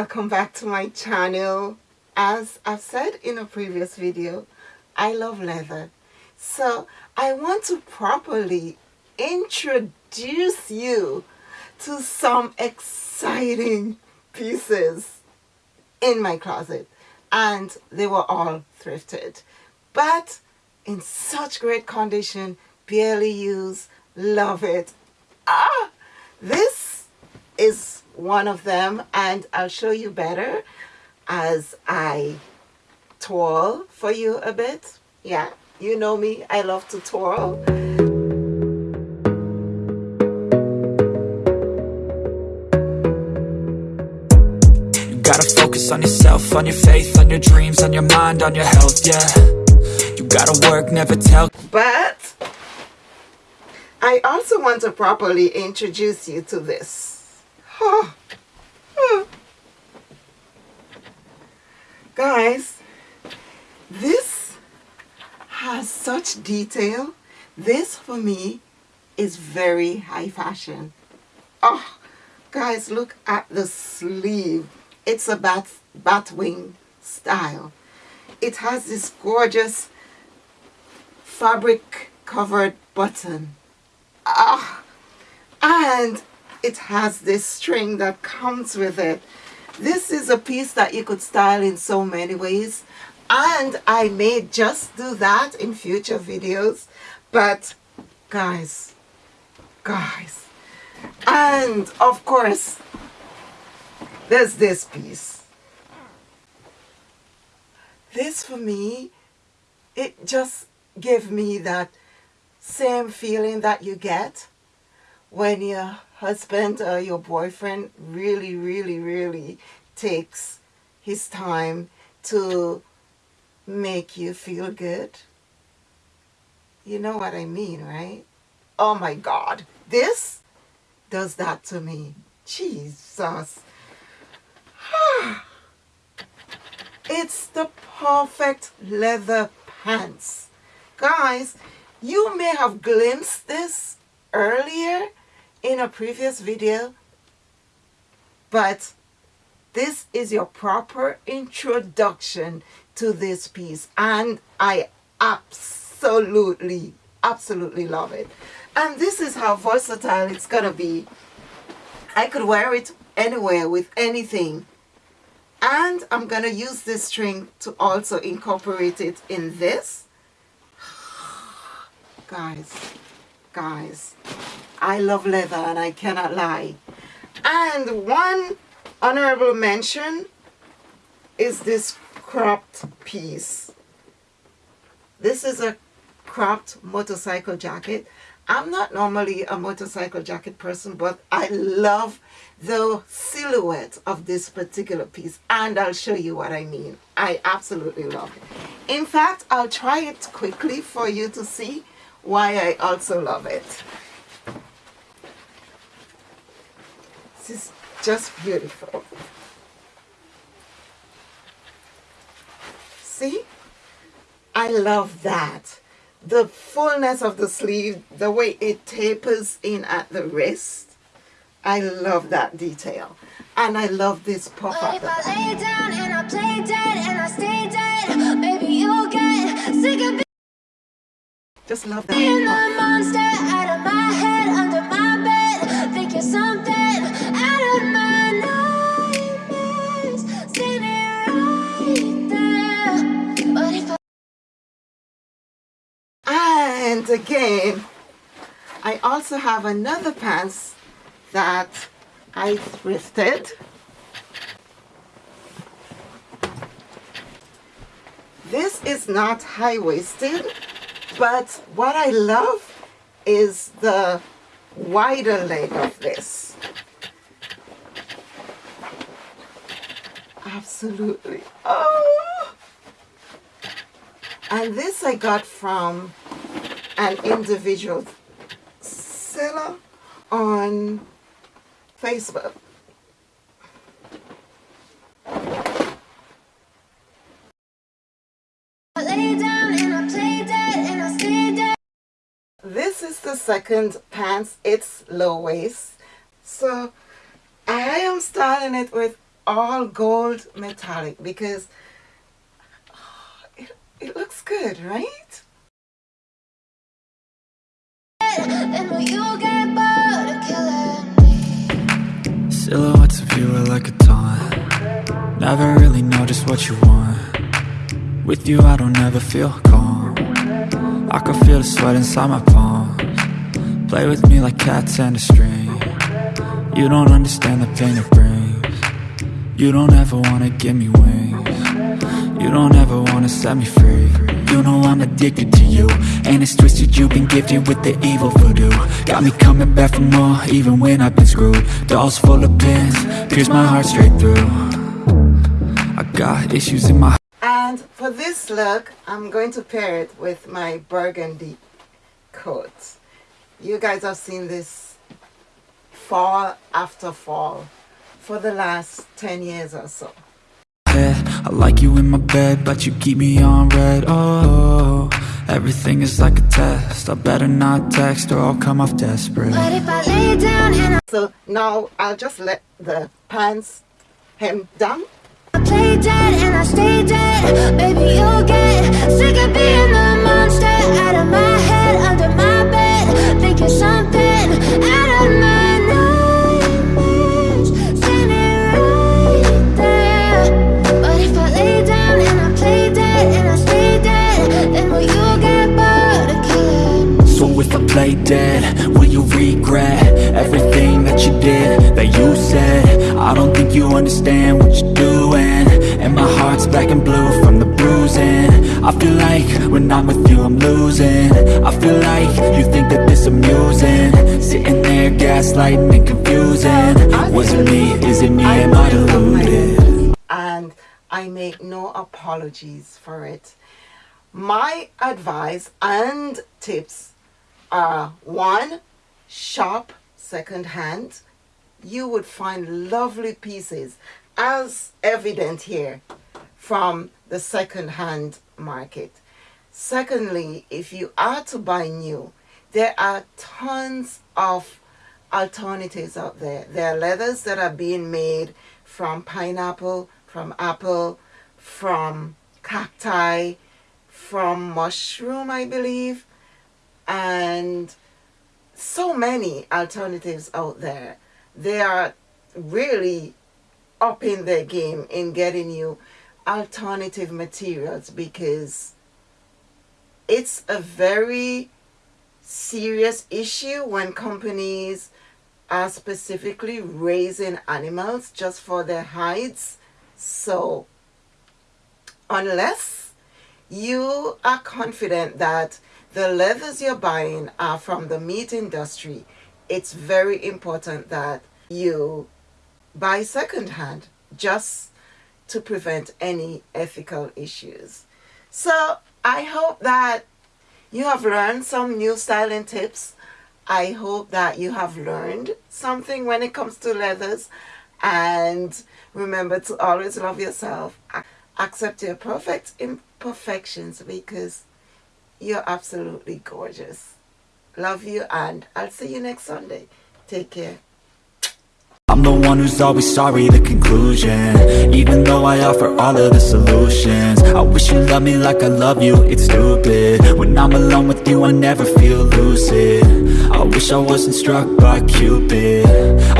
welcome back to my channel. As I've said in a previous video I love leather. So I want to properly introduce you to some exciting pieces in my closet. And they were all thrifted. But in such great condition barely used love it. Ah this is one of them and I'll show you better as I twirl for you a bit. Yeah you know me I love to twirl. You gotta focus on yourself on your faith on your dreams on your mind on your health yeah. You gotta work never tell. But I also want to properly introduce you to this Guys, this has such detail. This for me is very high fashion. Oh, guys, look at the sleeve. It's a bat, batwing style. It has this gorgeous fabric covered button. Ah, and it has this string that comes with it. This is a piece that you could style in so many ways. And I may just do that in future videos. But guys guys. And of course there's this piece. This for me it just gave me that same feeling that you get when your husband or your boyfriend really, really, really takes his time to make you feel good. You know what I mean, right? Oh my God. This does that to me. Jesus. it's the perfect leather pants. Guys, you may have glimpsed this earlier in a previous video but this is your proper introduction to this piece and I absolutely absolutely love it. And this is how versatile it's gonna be. I could wear it anywhere with anything. And I'm gonna use this string to also incorporate it in this. Guys guys I love leather and I cannot lie. And one honorable mention is this cropped piece. This is a cropped motorcycle jacket. I'm not normally a motorcycle jacket person, but I love the silhouette of this particular piece. And I'll show you what I mean. I absolutely love it. In fact, I'll try it quickly for you to see why I also love it. Is just beautiful. See? I love that. The fullness of the sleeve, the way it tapers in at the wrist. I love that detail. And I love this pop up. If I lay down and I play dead and I stay dead, maybe you'll get sick of Just love that. monster out of again, I also have another pants that I thrifted. This is not high-waisted, but what I love is the wider leg of this. Absolutely. Oh! And this I got from an individual seller on Facebook. This is the second pants. It's low waist. So I am styling it with all gold metallic because it, it looks good, right? Silhouettes of you are like a taunt. Never really know just what you want. With you I don't ever feel calm. I can feel the sweat inside my palms. Play with me like cats and a string. You don't understand the pain it brings. You don't ever wanna give me wings You don't ever wanna set me free. You know I'm addicted to you. And it's twisted you've been gifted with the evil voodoo. Got me coming back for more even when I've been screwed. Dolls full of pins, pierce my heart straight through. I got issues in my And for this look, I'm going to pair it with my burgundy coat. You guys have seen this fall after fall for the last 10 years or so. head I like you in bed, but you keep me on read. Oh, everything is like a test. I better not text or I'll come off desperate. But if I lay down and So now I'll just let the pants hem down. I play dead and I stay dead, baby, you'll get sick of being the monster. Out of my will you regret Everything that you did, that you said? I don't think you understand what you're doing. And my heart's black and blue from the bruising. I feel like when I'm with you I'm losing. I feel like you think that this amusing. Sitting there gaslighting and confusing. Was it me, is it me, am I deluded? and I make no apologies for it. My advice and tips are one, shop secondhand. You would find lovely pieces, as evident here, from the secondhand market. Secondly, if you are to buy new, there are tons of alternatives out there. There are leathers that are being made from pineapple, from apple, from cacti, from mushroom, I believe, and so many alternatives out there. They are really upping their game in getting you alternative materials because it's a very serious issue when companies are specifically raising animals just for their hides. So, unless you are confident that the leathers you're buying are from the meat industry, it's very important that you buy secondhand just to prevent any ethical issues. So, I hope that you have learned some new styling tips. I hope that you have learned something when it comes to leathers. And remember to always love yourself. Accept your perfect imperfections because you're absolutely gorgeous. Love you and I'll see you next Sunday. Take care. I'm the one who's always sorry, the conclusion Even though I offer all of the solutions I wish you loved me like I love you, it's stupid When I'm alone with you, I never feel lucid I wish I wasn't struck by Cupid I